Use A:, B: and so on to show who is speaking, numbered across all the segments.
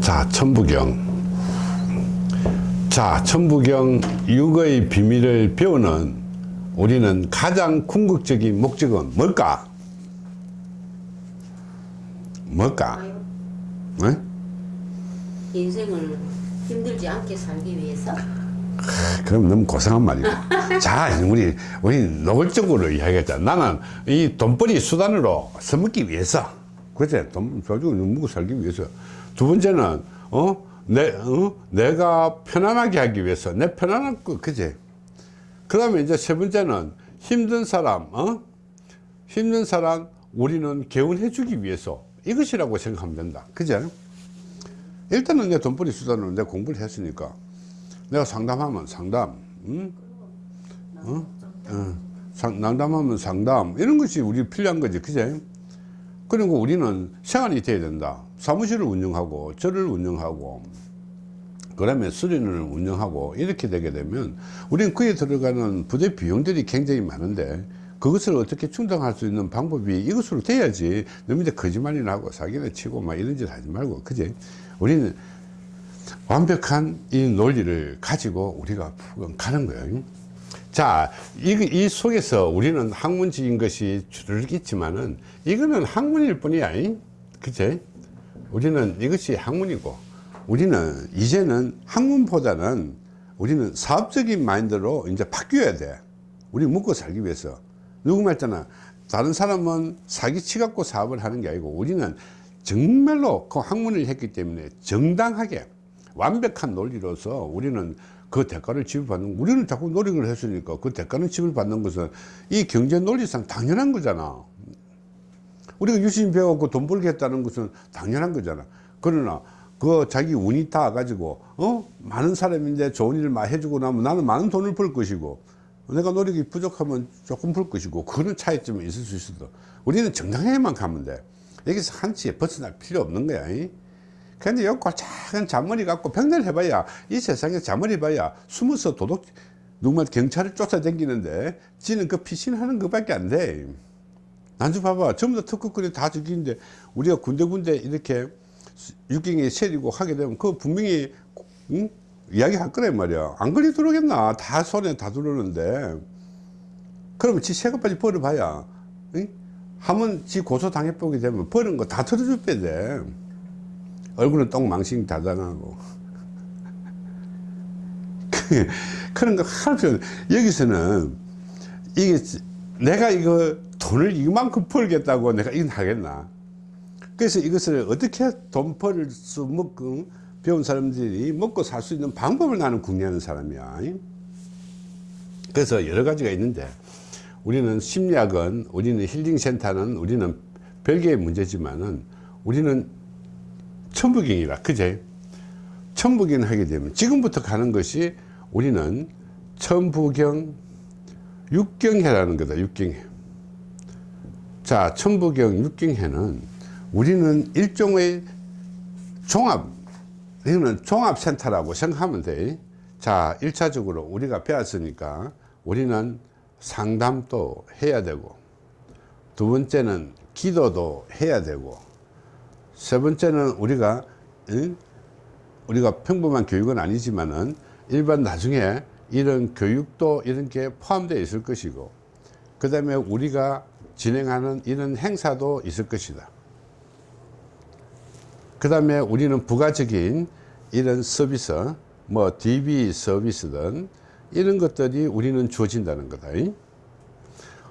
A: 자, 천부경. 자, 천부경 육의 비밀을 배우는 우리는 가장 궁극적인 목적은 뭘까? 뭘까? 네?
B: 인생을 힘들지 않게 살기 위해서
A: 그럼 너무 고상한 말이고. 자, 우리, 우리 노골적으로 이야기했잖아. 나는 이 돈벌이 수단으로 써먹기 위해서. 그치? 돈 가지고 먹고 살기 위해서. 두 번째는, 어? 내, 어? 내가 편안하게 하기 위해서. 내 편안한 거, 그치? 그 다음에 이제 세 번째는 힘든 사람, 어? 힘든 사람 우리는 개운해 주기 위해서. 이것이라고 생각하면 된다. 그제? 일단은 내 돈벌이 수단으로 내 공부를 했으니까. 내가 상담하면 상담, 응? 어? 어. 상, 상담하면 상담, 이런 것이 우리 필요한 거지, 그제? 그리고 우리는 생활이 돼야 된다. 사무실을 운영하고, 절을 운영하고, 그 다음에 수련을 운영하고, 이렇게 되게 되면, 우리는 그에 들어가는 부대 비용들이 굉장히 많은데, 그것을 어떻게 충당할 수 있는 방법이 이것으로 돼야지, 이제 거짓말이나 하고, 사기나 치고, 막 이런 짓 하지 말고, 그제? 우리는 완벽한 이 논리를 가지고 우리가 가는 거예요. 자, 이, 이 속에서 우리는 학문적인 것이 줄을 있지만은 이거는 학문일 뿐이야. 그치? 우리는 이것이 학문이고 우리는 이제는 학문보다는 우리는 사업적인 마인드로 이제 바뀌어야 돼. 우리 먹고 살기 위해서. 누구 말잖아. 다른 사람은 사기치 갖고 사업을 하는 게 아니고 우리는 정말로 그 학문을 했기 때문에 정당하게 완벽한 논리로서 우리는 그 대가를 지불받는 우리는 자꾸 노력을 했으니까 그 대가는 지불받는 것은 이 경제 논리상 당연한 거잖아. 우리가 유심 배워갖고 돈 벌겠다는 것은 당연한 거잖아. 그러나 그 자기 운이 다 가지고 어? 많은 사람인데 좋은 일을 많이 해주고 나면 나는 많은 돈을 벌 것이고 내가 노력이 부족하면 조금 벌 것이고 그런 차이점이 있을 수 있어도 우리는 정당하게만 가면 돼. 여기서 한치에 벗어날 필요 없는 거야 근데 여기 작은 잔머리 갖고 병날 해봐야 이 세상에 잔머리 봐야 숨어서 도둑 누구만 경찰을 쫓아다니는데 지는 그 피신하는 것밖에 안 돼. 난주 봐봐. 전부 다 특급군이 다 죽이는데 우리가 군데군데 이렇게 육경에 세리고 하게 되면 그 분명히 응? 이야기 할 거란 말이야. 안 걸리 들어오겠나? 다 손에 다 들어오는데. 그러면 지 세금까지 벌어봐야 응? 하면 지 고소 당해보게 되면 버는 거 다 털어줄 빼돼 얼굴은 똥망신 다 당하고. 그런 거 하나 필요 여기서는 이게 내가 이거 돈을 이만큼 벌겠다고 내가 이건 하겠나? 그래서 이것을 어떻게 돈벌수 먹고 배운 사람들이 먹고 살 수 있는 방법을 나는 궁리하는 사람이야. 그래서 여러 가지가 있는데 우리는 심리학은 우리는 힐링센터는 우리는 별개의 문제지만은 우리는 천부경이라 그제? 천부경 하게 되면 지금부터 가는 것이 우리는 천부경 육경해라는 거다 육경해. 자 천부경 육경해는 우리는 일종의 종합 이거는 종합센터라고 생각하면 돼자 1차적으로 우리가 배웠으니까 우리는 상담도 해야 되고 두 번째는 기도도 해야 되고 세 번째는 우리가 우리가 평범한 교육은 아니지만은 일반 나중에 이런 교육도 이런 게 포함되어 있을 것이고 그 다음에 우리가 진행하는 이런 행사도 있을 것이다. 그 다음에 우리는 부가적인 이런 서비스 뭐 DB 서비스든 이런 것들이 우리는 주어진다는 거다.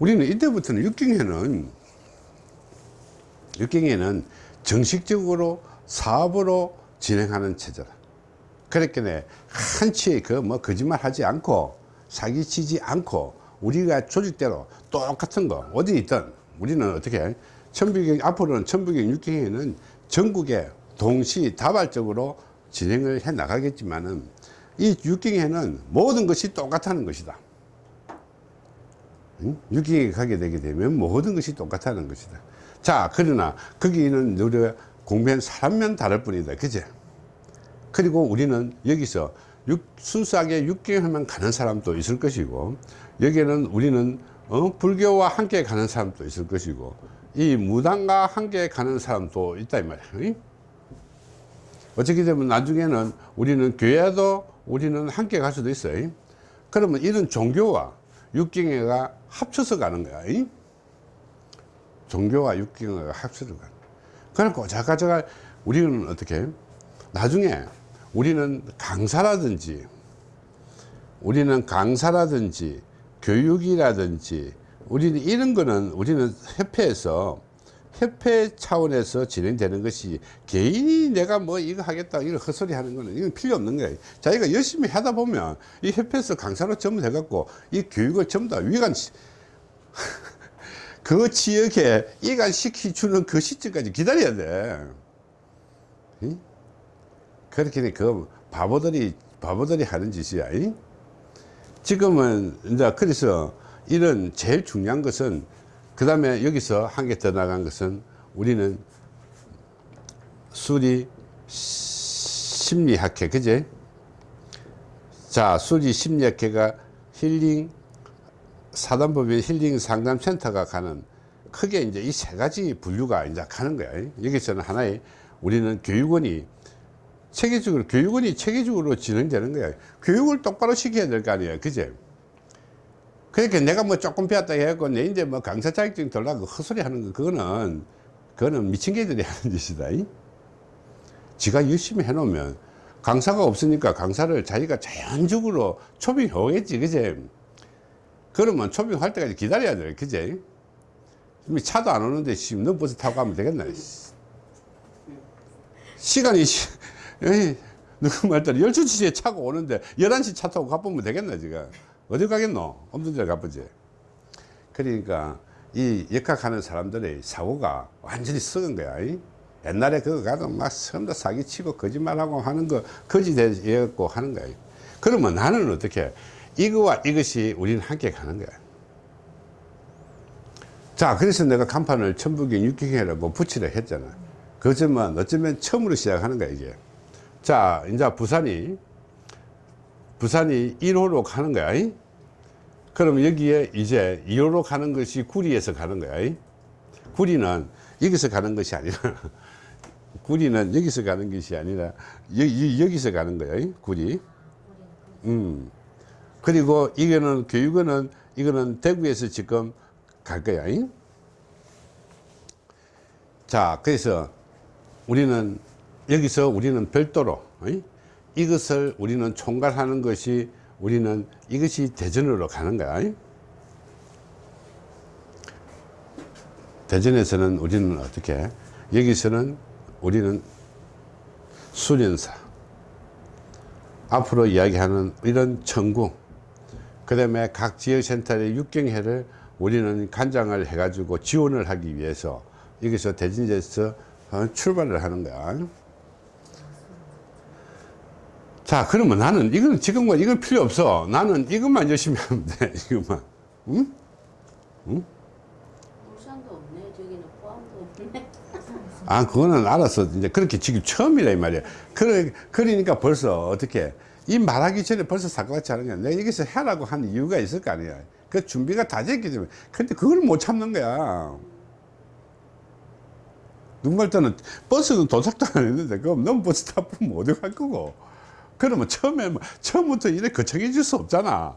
A: 우리는 이때부터는 육경에는 육경에는 정식적으로 사업으로 진행하는 체제다. 그렇게 한치의 그 뭐 거짓말 하지 않고 사기치지 않고 우리가 조직대로 똑같은 거 어디 있든 우리는 어떻게 천부경 앞으로는 천부경 육경에는 전국에 동시다발적으로 진행을 해 나가겠지만은 이 육경에는 모든 것이 똑같다는 것이다. 육경에 가게 되게 되면 모든 것이 똑같다는 것이다 자 그러나 거기는 우리가 공부한 사람면 다를 뿐이다 그제 그리고 우리는 여기서 육, 순수하게 육경에만 가는 사람도 있을 것이고 여기에는 우리는 어? 불교와 함께 가는 사람도 있을 것이고 이 무당과 함께 가는 사람도 있다 이 말이야 어떻게 되면 나중에는 우리는 교회도 우리는 함께 갈 수도 있어요. 그러면 이런 종교와 육경회가 합쳐서 가는 거야. 이? 종교와 합쳐서 가는 거야. 그러니까 자가 자가 우리는 어떻게 나중에 우리는 강사라든지 우리는 강사라든지 교육이라든지 우리는 이런 거는 우리는 협회에서 협회 차원에서 진행되는 것이 개인이 내가 뭐 이거 하겠다 이거 헛소리 하는 거는 이건 필요 없는 거예요 자기가 열심히 하다 보면 이 협회에서 강사로 전부 해갖고 이 교육을 전부 다 위관 시- 그 지역에 이관시켜주는 그 시점까지 기다려야 돼 응? 그렇게 그 바보들이 바보들이 하는 짓이야 이? 지금은 이제 그래서 이런 제일 중요한 것은 그 다음에 여기서 한 개 더 나간 것은 우리는 수리 심리학회 그제 자 수리 심리학회가 힐링 사단법인 힐링 상담센터가 가는 크게 이제 이 세 가지 분류가 이제 가는 거야. 여기서는 하나의 우리는 교육원이 체계적으로 교육원이 체계적으로 진행되는 거야. 교육을 똑바로 시켜야 될 거 아니야 그제? 그러니까 내가 뭐 조금 배웠다 해갖고 내 이제 뭐 강사 자격증 돌라고 헛소리 하는 거 그거는 그거는 미친 개들이 하는 짓이다 이? 지가 열심히 해놓으면 강사가 없으니까 강사를 자기가 자연적으로 초빙해 오겠지 그제 그러면 초빙할 때까지 기다려야 돼. 그제? 차도 안 오는데 지금 너 버스 타고 가면 되겠나 시간이 누구 말대로 12시에 차가 오는데 11시 차 타고 가보면 되겠나 지금 어디 가겠노? 없는 데 가보지. 그러니까 이 역학하는 사람들의 사고가 완전히 썩은 거야 이? 옛날에 그거 가도 막 처음부터 사기치고 거짓말하고 하는 거 거짓되고 하는 거야 그러면 나는 어떻게 이거와 이것이 우리는 함께 가는 거야 자 그래서 내가 간판을 천북인 육경회라고 붙이려 했잖아 그렇지만 어쩌면 처음으로 시작하는 거야 이게 자 이제 부산이 부산이 1호로 가는 거야 이? 그럼 여기에 이제 2호로 가는 것이 구리에서 가는 거야 이? 구리는 여기서 가는 것이 아니라 구리는 여기서 가는 것이 아니라 여기, 여기서 가는 거야 이? 구리 음. 그리고 이거는 교육원은 이거는 대구에서 지금 갈 거야 이? 자 그래서 우리는 여기서 우리는 별도로 이? 이것을 우리는 총괄하는 것이 우리는 이것이 대전으로 가는 거야 이? 대전에서는 우리는 어떻게 여기서는 우리는 수련사 앞으로 이야기하는 이런 천궁 그 다음에 각 지역센터의 육경회를 우리는 간장을 해가지고 지원을 하기 위해서 여기서 대진에서 어, 출발을 하는 거야 자 그러면 나는 이건 지금과 이건 필요 없어 나는 이것만 열심히 하면 돼 이것만 응?
B: 울산도 없네. 저기는 포항도 없네.
A: 아 그거는 알아서 이제 그렇게 지금 처음이라 이 말이야 그래 그러니까 벌써 어떻게 이 말하기 전에 벌써 사고같이 하는 거야 내가 여기서 해라고 한 이유가 있을 거 아니야. 그 준비가 다 됐기 때문에. 근데 그걸 못 참는 거야. 누군가 때는 버스는 도착도 안 했는데 그럼 넌 버스 타면 어디 갈 거고. 그러면 처음에 뭐- 처음부터 이래 거창해질 수 없잖아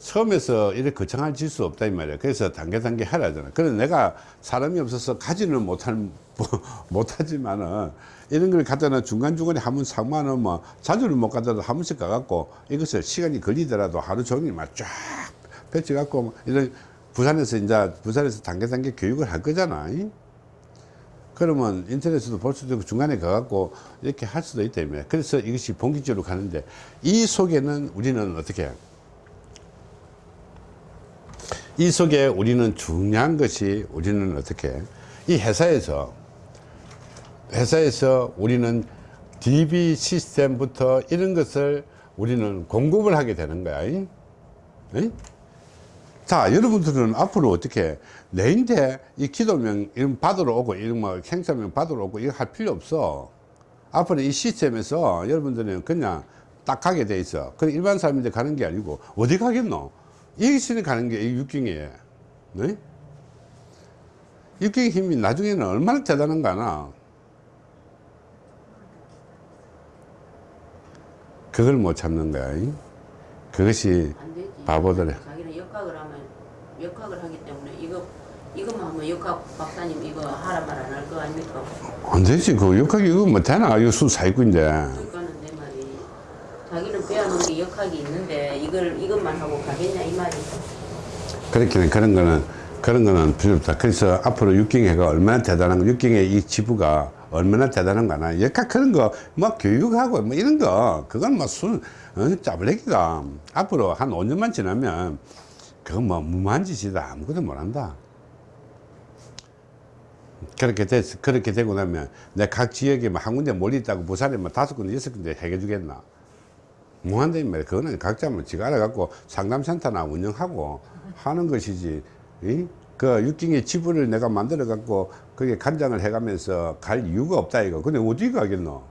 A: 처음에서 이렇게 거창해질 수 없다 이 말이야 그래서 단계 단계 하라잖아 그래서 내가 사람이 없어서 가지는 못할 못하지만은 이런 걸 갖다는 중간중간에 한번 상만은 뭐 자주는 못 가더라도 한 번씩 가갖고 이것을 시간이 걸리더라도 하루 종일 막 쫙 펼쳐 갖고 이런 부산에서 이제 부산에서 단계 단계 교육을 할 거잖아 이? 그러면 인터넷에도 볼 수도 있고 중간에 가갖고 이렇게 할 수도 있다 며 그래서 이것이 본격적으로 가는데 이 속에는 우리는 어떻게 해요? 이 속에 우리는 중요한 것이 우리는 어떻게 이 회사에서 회사에서 우리는 DB 시스템부터 이런 것을 우리는 공급을 하게 되는 거야. 이? 이? 자, 여러분들은 앞으로 어떻게 내인데 이 기도명 이런 받으러 오고 이런 뭐 행사명 받으러 오고 이거 할 필요 없어. 앞으로 이 시스템에서 여러분들은 그냥 딱 가게 돼 있어. 그 일반 사람인데 가는 게 아니고 어디 가겠노? 이것이 가는 게 육경이에요. 네? 육경의 힘이 나중에는 얼마나 대단한가나. 그걸 못 참는 거야 그것이 바보들의
B: 자기는 역학을 하면 역학을 하기 때문에 이거 이거만 하면 역학 박사님 이거 하라 말 안 할 거 아닙니까?
A: 안 되지. 그 역학 이거 뭐 되나? 이거 수사이꾼인데
B: 역학이 있는데 이걸 이것만 하고 가겠냐 이 말이.
A: 그렇게는 그런 거는 그런 거는 필요 없다. 그래서 앞으로 육경회가 얼마나 대단한 거, 육경회 이 지부가 얼마나 대단한 거나 역학 그런 거 뭐 교육하고 뭐 이런 거 그건 뭐순 어, 짜블레기가 앞으로 한 5년만 지나면 그건 뭐 무모한 짓이다 아무것도 못한다. 그렇게 됐 그렇게 되고 나면 내 각 지역에 뭐 한 군데 몰리 있다고 부산에 뭐 다섯 군데 여섯 군데 해결 주겠나? 이 말이야. 그거는 각자 뭐 지가 알아갖고 상담센터나 운영하고 하는 것이지. 이? 그 육경의 지부를 내가 만들어 갖고 거기에 간장을 해가면서 갈 이유가 없다 이거. 근데 어디 가겠노?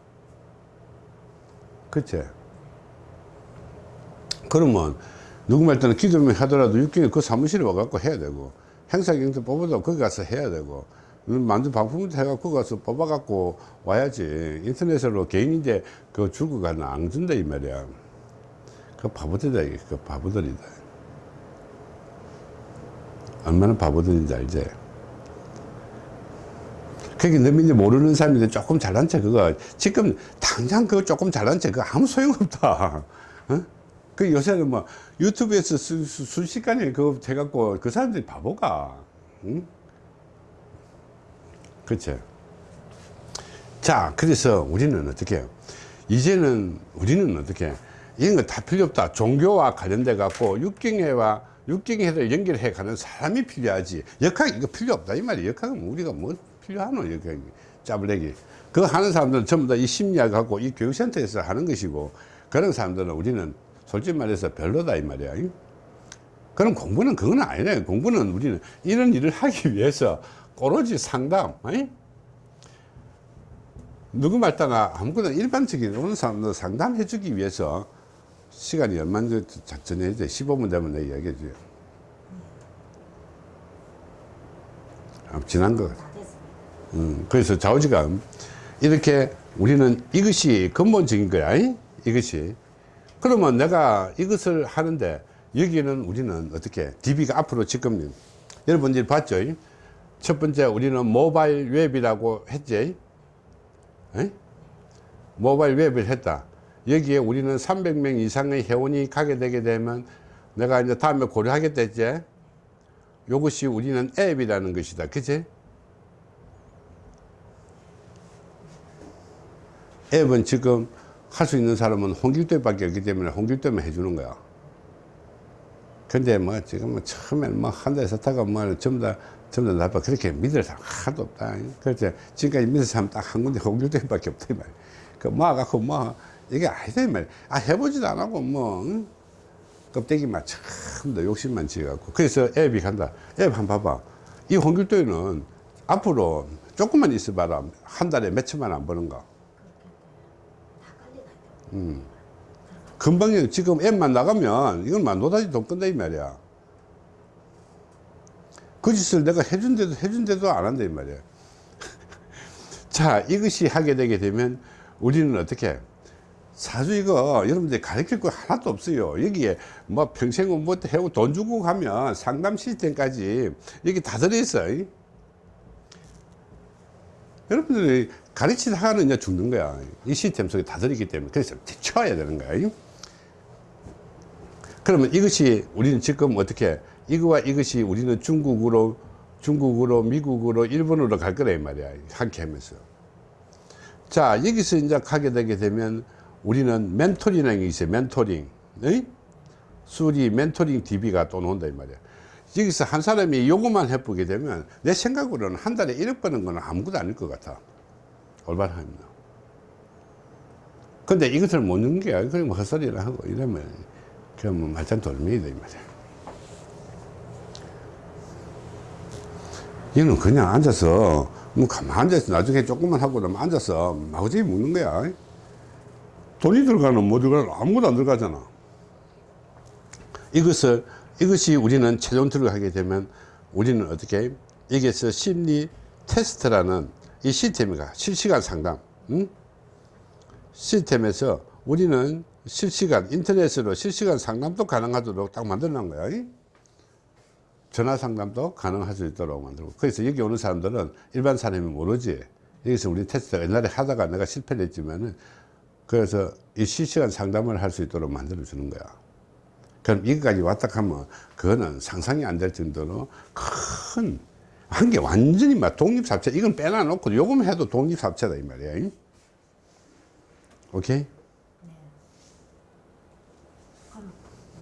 A: 그치? 그러면 누구 말 때는 기도면 하더라도 육경에 그 사무실에 와갖고 해야 되고 행사경도 뽑아도 거기 가서 해야 되고 만든 방풍도 해갖고 가서 뽑아갖고 와야지. 인터넷으로 개인인데 그 줄고 가는 안 준다 이 말이야. 그 바보들이다 그 바보들이다. 얼마나 바보들인지 알지? 그게 너민이 모르는 사람인데 조금 잘난 체 그거. 지금 당장 그거 조금 잘난 체 그거 아무 소용없다. 어? 그 요새는 뭐 유튜브에서 수, 수, 순식간에 그거 해갖고 그 사람들이 바보가. 응? 그치 자 그래서 우리는 어떻게 해요? 이제는 우리는 어떻게 해? 이런 거 다 필요 없다. 종교와 관련돼 갖고 육경회와 육경회를 연결해 가는 사람이 필요하지. 역학 이거 필요 없다. 이 말이야 역학은 우리가 뭐 필요하노 역학이 짜블레기. 그거 하는 사람들은 전부 다 이 심리학하고 이 교육센터에서 하는 것이고 그런 사람들은 우리는 솔직히 말해서 별로다 이 말이야. 그럼 공부는 그건 아니네. 공부는 우리는 이런 일을 하기 위해서 오로지 상담 아니? 누구 말다가 아무거나 일반적인 오는 사람들 상담해 주기 위해서 시간이 얼마나 작전해야 돼 15분 되면 내가 이야기해 줘요 아, 지난
C: 거다 됐습니다.
A: 음, 그래서 좌우지간 이렇게 우리는 이것이 근본적인 거야 이? 이것이 그러면 내가 이것을 하는데 여기는 우리는 어떻게 DB가 앞으로 지금 여러분들이 봤죠 이? 첫 번째 우리는 모바일 웹이라고 했지. 에? 모바일 웹을 했다. 여기에 우리는 300명 이상의 회원이 가게 되게 되면 내가 이제 다음에 고려하겠다 했지. 이것이 우리는 앱이라는 것이다. 그치? 앱은 지금 할 수 있는 사람은 홍길도밖에 없기 때문에 홍길도만 해주는 거야. 근데 뭐 지금 뭐 처음엔 뭐한 달에서 타가 뭐 전부 다 전부 다 나빠 그렇게 믿을 사람 하나도 없다. 그렇지 지금까지 믿을 사람 딱 한 군데 홍길도밖에 없다 이 말이야. 그 모아갖고 뭐 이게 아니다 이 말이야. 아 해보지도 안 하고 뭐 응? 껍데기만 참더 욕심만 지어갖고 그래서 앱이 간다. 앱 한 번 봐봐. 이 홍길도에는 앞으로 조금만 있어봐라 한 달에 몇 천만 안 버는 거.
C: 다 깔리나요?
A: 금방 지금 앱만 나가면 이건 막 노다지 돈 끈다 이 말이야. 그 짓을 내가 해준데도 해준데도 안 한다 이 말이야. 자 이것이 하게 되게 되면 우리는 어떻게? 사주 이거 여러분들이 가르칠 거 하나도 없어요. 여기에 뭐 평생 공부부터 해고 돈 주고 가면 상담 시스템까지 여기 다 들어있어 이? 여러분들이 가르치다가는 이제 죽는 거야. 이 시스템 속에 다 들어있기 때문에 그래서 쳐야 되는 거야 이? 그러면 이것이 우리는 지금 어떻게 이거와 이것이 우리는 중국으로 중국으로 미국으로 일본으로 갈 거라 이 말이야. 함께 하면서. 자 여기서 이제 가게 되게 되면 우리는 멘토링이라는 게 있어요 멘토링. 의? 수리 멘토링 DB가 또 나온다 이 말이야. 여기서 한 사람이 요것만 해보게 되면 내 생각으로는 한 달에 1억 버는 거는 아무것도 아닐 것 같아. 올바른 합니다 근데 이것을 못 넣는 게 그냥 뭐 헛소리를 하고 이러면 그러면 말짱 돌멩이다 이 말이야. 얘는 그냥 앉아서 뭐 가만 앉아서 나중에 조금만 하고 나면 앉아서 마구잡이 먹는 거야. 돈이 들어가는 뭐 들어가는 아무것도 안 들어가잖아. 이것을 이것이 우리는 최종 들어가게 되면 우리는 어떻게 여기에서 심리 테스트라는 이 시스템이가 실시간 상담 응? 시스템에서 우리는 실시간 인터넷으로 실시간 상담도 가능하도록 딱 놓은 거야 이? 전화 상담도 가능할 수 있도록 만들고. 그래서 여기 오는 사람들은 일반 사람이 모르지. 여기서 우리 테스트가 옛날에 하다가 내가 실패를 했지만은 그래서 이 실시간 상담을 할 수 있도록 만들어 주는 거야. 그럼 여기까지 왔다 하면 그거는 상상이 안 될 정도로 큰 한 게 완전히 막 독립사업체 이건 빼놔 놓고 요금 해도 독립사업체다 이 말이야 이? 오케이